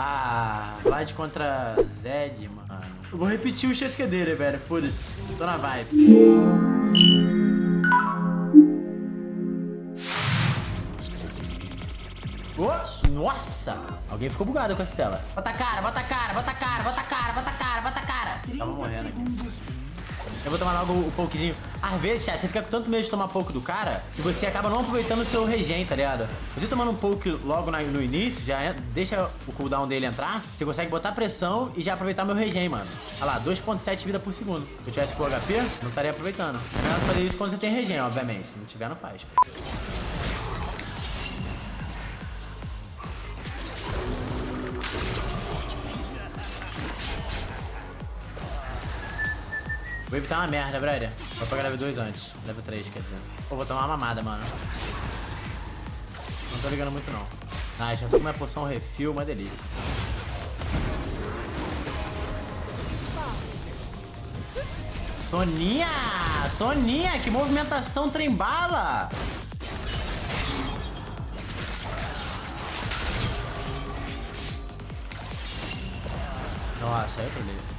Ah, Vlad contra Zed, mano. Eu vou repetir o chasquedeira, velho. Foda-se. Tô na vibe. Oh, nossa! Alguém ficou bugado com essa tela. Bota a cara, bota a cara, bota a cara, bota a cara, bota a cara, bota a cara. Tava morrendo aqui. Eu vou tomar logo o pokezinho. Às vezes, chat, você fica com tanto medo de tomar pouco do cara que você acaba não aproveitando o seu regen, tá ligado? Você tomando um poke logo no início, já deixa o cooldown dele entrar, você consegue botar pressão e já aproveitar meu regen, mano. Olha lá, 2.7 vida por segundo. Se eu tivesse full HP, não estaria aproveitando. É melhor fazer isso quando você tem regen, obviamente. Se não tiver, não faz. O Wave tá uma merda, brother. Vou pegar level 2 antes. Level 3, quer dizer. Pô, vou tomar uma mamada, mano. Não tô ligando muito, não. Ah, já tô com minha poção refil, uma delícia. Soninha! Soninha! Que movimentação trembala! Nossa, aí eu trolei.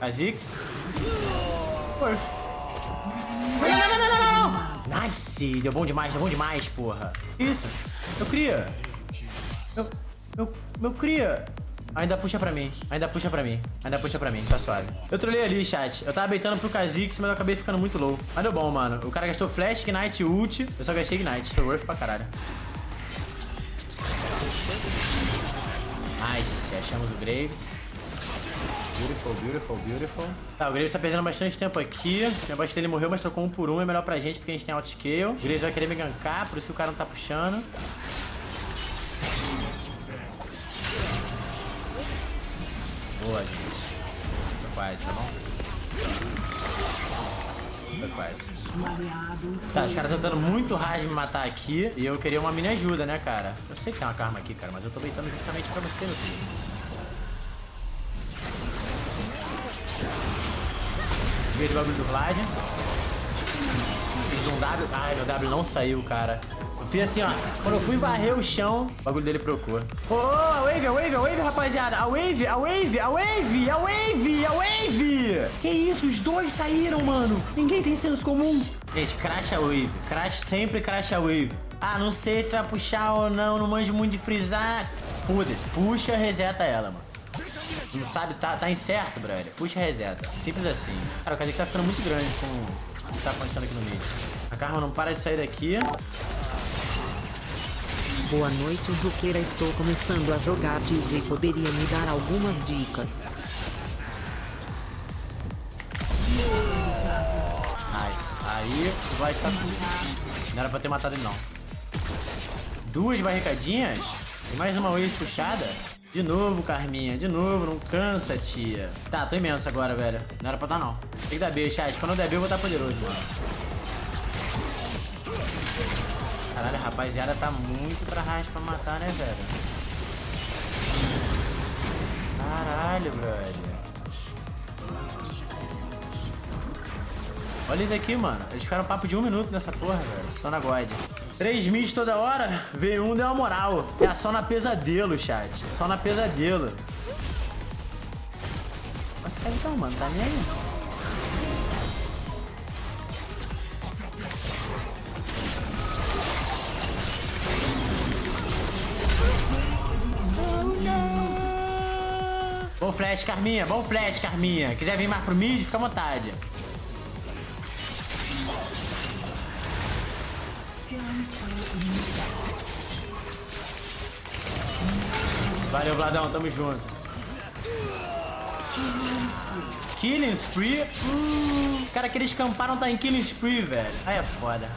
Azix. Worth. Não, não, não, não, não, Nice! Deu bom demais, deu bom demais, porra. Isso. Eu cria. Eu, eu, eu cria. Ainda puxa pra mim, ainda puxa pra mim, ainda puxa pra mim, tá suave. Eu trolei ali, chat. Eu tava beitando pro Kha'Zix, mas eu acabei ficando muito low. Mas deu bom, mano. O cara gastou Flash, Ignite, Ult. Eu só gastei Ignite. Foi worth pra caralho. Nice. Achamos o Graves. Beautiful, beautiful, beautiful. Tá, o Graves tá perdendo bastante tempo aqui. O negócio dele morreu, mas trocou um por um. É melhor pra gente, porque a gente tem auto-scale. O Graves vai querer me gankar, por isso que o cara não tá puxando. Boa, gente. Quase, tá bom? Quase. Tá, os caras tentando muito hard me matar aqui. E eu queria uma mini ajuda, né, cara? Eu sei que tem uma karma aqui, cara, mas eu tô beitando justamente pra você, meu filho. Bagulho do Vlad. Fiz um W. Ai, meu W não saiu, cara. Eu fiz assim, ó. Quando eu fui varrer o chão, o bagulho dele procurou. Ô, oh, a wave, a wave, a wave, rapaziada. A wave, a wave, a wave, a wave, a wave. Que isso, os dois saíram, mano. Ninguém tem senso comum. Gente, crash a wave. Crash, sempre crash a wave. Ah, não sei se vai puxar ou não, não manjo muito de frisar. Foda-se, puxa, reseta ela, mano. Não sabe, tá, tá incerto, brother. Puxa reseta. Simples assim. Cara, o Kazek tá ficando muito grande com o que tá acontecendo aqui no meio. A Karma não para de sair daqui. Boa noite, Juqueira. Estou começando a jogar. Diz e poderia me dar algumas dicas. Nice. Aí Vlad tá tudo. Não era pra ter matado ele, não. Duas barricadinhas? E mais uma wave puxada? De novo, Carminha. De novo. Não cansa, tia. Tá, tô imenso agora, velho. Não era pra dar, não. Tem que dar B, chat. Quando eu der B, eu vou estar poderoso, mano. Caralho, a rapaziada tá muito pra racha pra matar, né, velho? Caralho, brother. Olha isso aqui, mano. Eles ficaram papo de um minuto nessa porra, velho. Só na God. Três mids toda hora. V1 deu uma moral. É só na pesadelo, chat. Só na pesadelo. Mas faz então, mano. Tá nem aí. Flash, Carminha. Bom flash, Carminha. Quiser vir mais pro mid, fica à vontade. Valeu, Vladão, tamo junto. Killing Spree? Hum, cara, aqueles camparam tá em Killing Spree, velho. Aí é foda.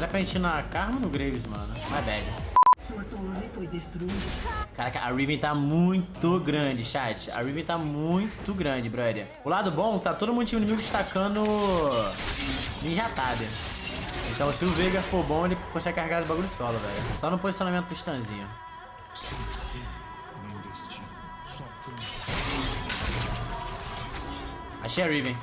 Era pra gente ir na Karma ou no Graves, mano? My bad. Sua torre foi destruída. Caraca, a Riven tá muito grande, chat. A Riven tá muito grande, brother. O lado bom, tá todo mundo time inimigo destacando tá, né? Então se o Veiga for bom, ele consegue carregar o bagulho solo, velho. Só no posicionamento do Stanzinho. Achei a Riven.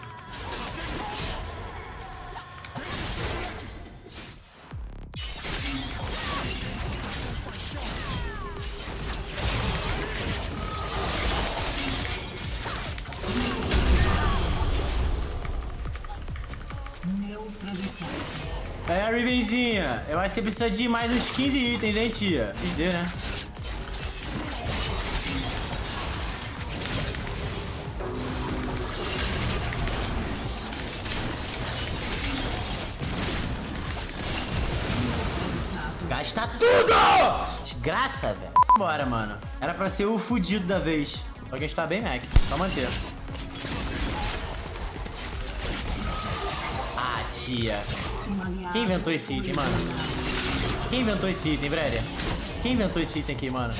É, Rivenzinha. Eu acho que você precisa de mais uns 15 itens, hein, tia? XD, né? Gasta tudo! Desgraça, velho. Bora, mano. Era pra ser o fudido da vez. Só que a gente tá bem Mac. Só manter. Tia. Quem inventou esse item, mano? Quem inventou esse item, Brélia? Quem inventou esse item aqui, mano?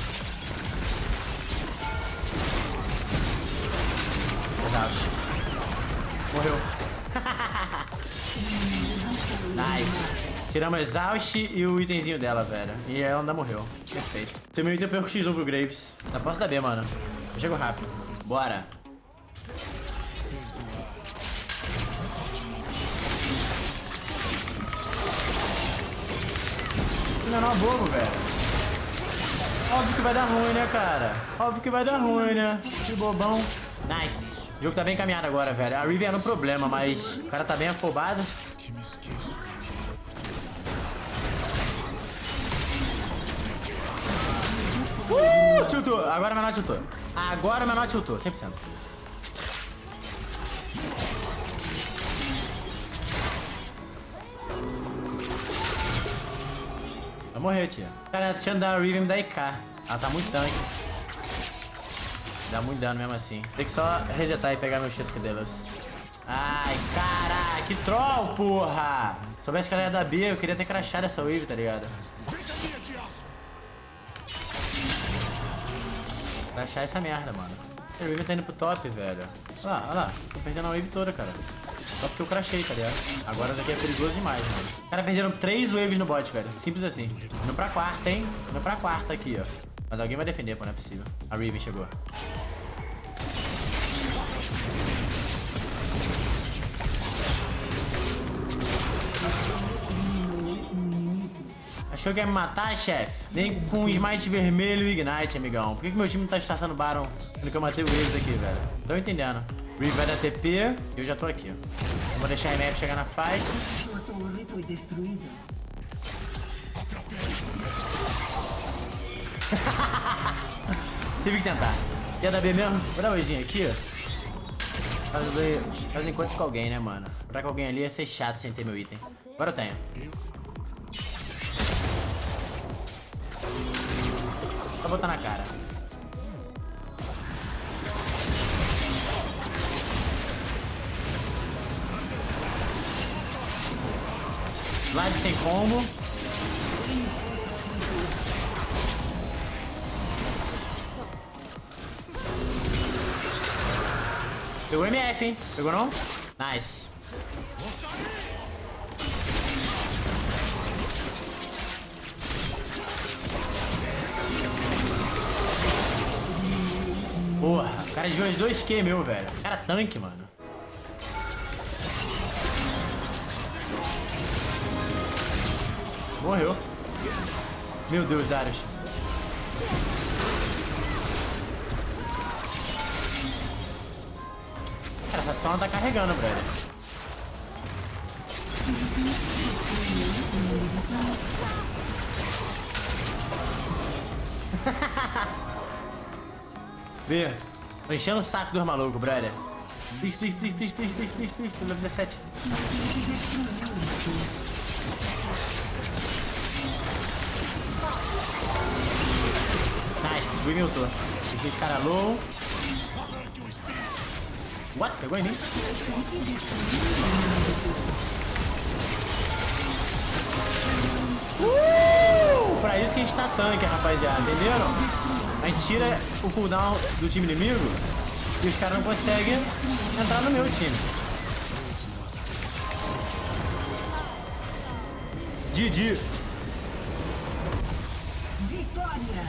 Exaust. Morreu. nice. Tiramos Exaust e o itemzinho dela, velho. E ela ainda morreu. Perfeito. Seu meu item é pro X1 pro Graves. Ainda posso dar B, mano. Eu chego rápido. Bora. É bobo, velho. Óbvio que vai dar ruim, né, cara? Óbvio que vai dar ruim, né? Que bobão. Nice. O jogo tá bem encaminhado agora, velho. A Riven era um problema, mas o cara tá bem afobado. Uh, tiltou. Agora o menor tiltou. Agora o menor tiltou, 100%. Vai morrer, tia. Cara, a tia da Riven me dá IK. Ela tá muito tanque. Dá muito dano mesmo assim. Tem que só resetar e pegar meu Chesco delas. Ai, caralho, que troll, porra! Se soubesse que ela ia dar B, eu queria ter crachado essa wave, tá ligado? Crachar essa merda, mano. A wave tá indo pro top, velho. Olha lá, olha lá. Tô perdendo a wave toda, cara. Só porque eu crachei, tá ligado? Agora isso aqui é perigoso demais, mano. Cara, perderam três waves no bot, velho. Simples assim. Indo pra quarta, hein? Indo pra quarta aqui, ó. Mas alguém vai defender, pô, não é possível. A Riven chegou. Achou que ia me matar, chefe? Vem com Smite vermelho e Ignite, amigão. Por que, que meu time não tá startando Baron? Sendo que eu matei o Waves aqui, velho. Tô entendendo. Reeve vai dar TP eu já tô aqui. Vou deixar a MF chegar na fight. Sua torre foi destruída. Viu que tentar. Quer dar B mesmo? Vou dar um oizinho aqui, ó. Fazer, fazer encontro com alguém, né, mano? Pra com alguém ali ia ser chato sem ter meu item. Agora eu tenho. Só botar na cara. Slide sem combo. Pegou MF, hein? Pegou não? Nice. Porra, o cara de uns 2Q meu, velho. Cara tanque, mano. Morreu. Meu Deus, Darius. Cara, essa sala tá carregando, velho. Vê. Tô enchendo o saco dos malucos, brother. Please, please, please, please, please, please, please, level 17. Nice, Wing ultou. Deixei de cara low. What? Pegou em mim? Uh! Pra isso que a gente tá tanque, rapaziada. Entenderam? A gente tira o cooldown do time inimigo e os caras não conseguem entrar no meu time. Didi. Vitória.